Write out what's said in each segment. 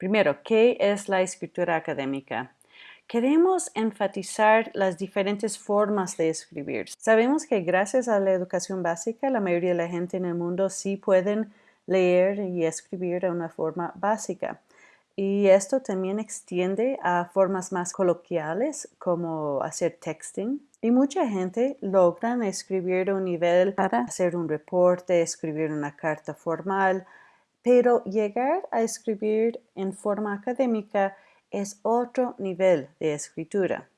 Primero, ¿qué es la escritura académica? Queremos enfatizar las diferentes formas de escribir. Sabemos que gracias a la educación básica, la mayoría de la gente en el mundo sí pueden leer y escribir de una forma básica. Y esto también extiende a formas más coloquiales como hacer texting. Y mucha gente logra escribir a un nivel para hacer un reporte, escribir una carta formal, pero llegar a escribir en forma académica es otro nivel de escritura.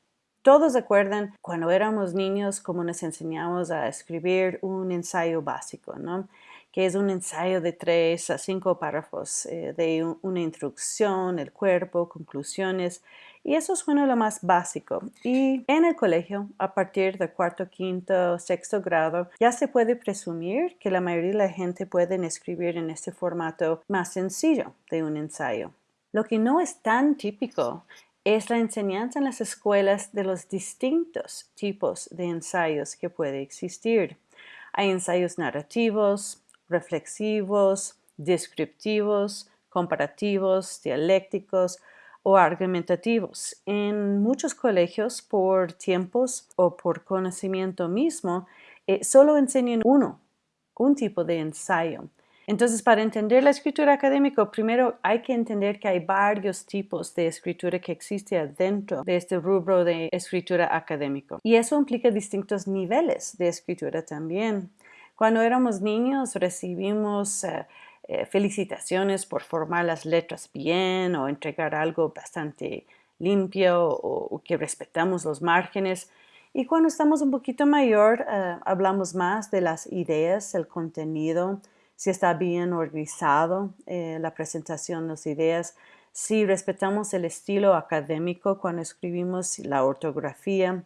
Todos recuerdan cuando éramos niños cómo nos enseñamos a escribir un ensayo básico, ¿no? que es un ensayo de tres a cinco párrafos eh, de una introducción, el cuerpo, conclusiones, y eso suena lo más básico. Y en el colegio, a partir del cuarto, quinto, sexto grado, ya se puede presumir que la mayoría de la gente puede escribir en este formato más sencillo de un ensayo. Lo que no es tan típico es la enseñanza en las escuelas de los distintos tipos de ensayos que puede existir. Hay ensayos narrativos, reflexivos, descriptivos, comparativos, dialécticos o argumentativos. En muchos colegios, por tiempos o por conocimiento mismo, eh, solo enseñan uno, un tipo de ensayo. Entonces, para entender la escritura académica, primero hay que entender que hay varios tipos de escritura que existe dentro de este rubro de escritura académico. Y eso implica distintos niveles de escritura también. Cuando éramos niños recibimos eh, eh, felicitaciones por formar las letras bien o entregar algo bastante limpio o, que respetamos los márgenes. Y cuando estamos un poquito mayor, eh, hablamos más de las ideas, el contenido, si está bien organizado eh, la presentación, las ideas, si respetamos el estilo académico cuando escribimos la ortografía.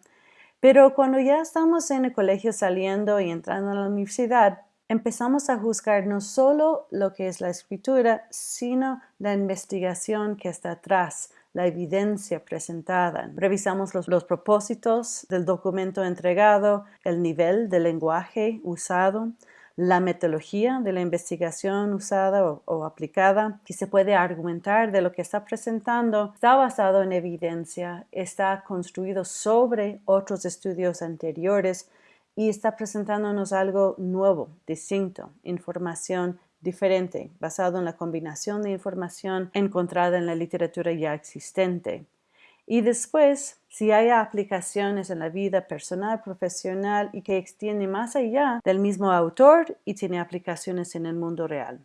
Pero cuando ya estamos en el colegio saliendo y entrando a la universidad, empezamos a juzgar no solo lo que es la escritura, sino la investigación que está atrás, la evidencia presentada. Revisamos los, propósitos del documento entregado, el nivel de lenguaje usado, la metodología de la investigación usada o, aplicada, que se puede argumentar de lo que está presentando, está basado en evidencia, está construido sobre otros estudios anteriores y está presentándonos algo nuevo, distinto, información diferente, basado en la combinación de información encontrada en la literatura ya existente. Y después, si hay aplicaciones en la vida personal, profesional y que extiende más allá del mismo autor y tiene aplicaciones en el mundo real.